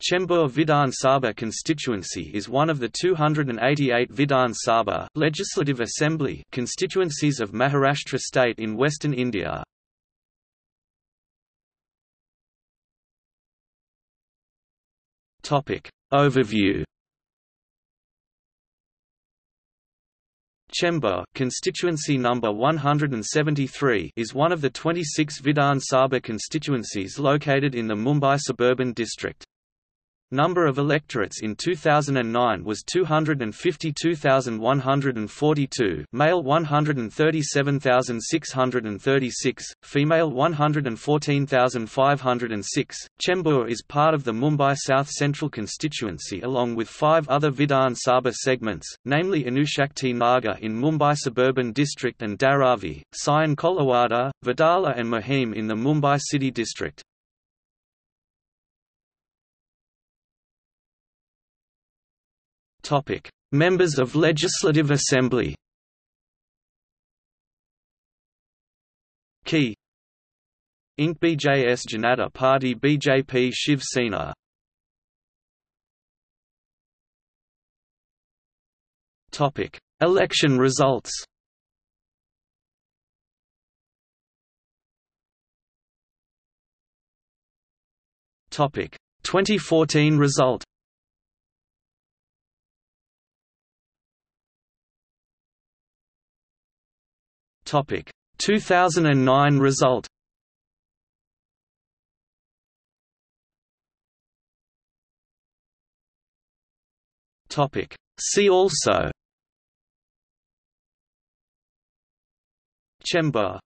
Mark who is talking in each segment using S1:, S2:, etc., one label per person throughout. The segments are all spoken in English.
S1: Chembur Vidhan Sabha constituency is one of the 288 Vidhan Sabha Legislative Assembly constituencies of Maharashtra state in western India. Topic Overview Chembur constituency number 173 is one of the 26 Vidhan Sabha constituencies located in the Mumbai suburban district. Number of electorates in 2009 was 252,142 male 137,636, female 114,506. Chembur is part of the Mumbai South Central constituency along with five other Vidhan Sabha segments, namely Anushakti Nagar in Mumbai suburban district and Dharavi, Sion Koliwada, Wadala and Mahim in the Mumbai city district. Topic: Members of Legislative Assembly. Key Inc BJS Janata Party BJP Shiv Sena Topic: Election results. Topic: 2014 result. Topic. 2009 result. Topic. See also. Chembur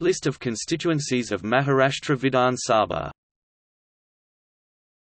S1: List of constituencies of Maharashtra Vidhan Sabha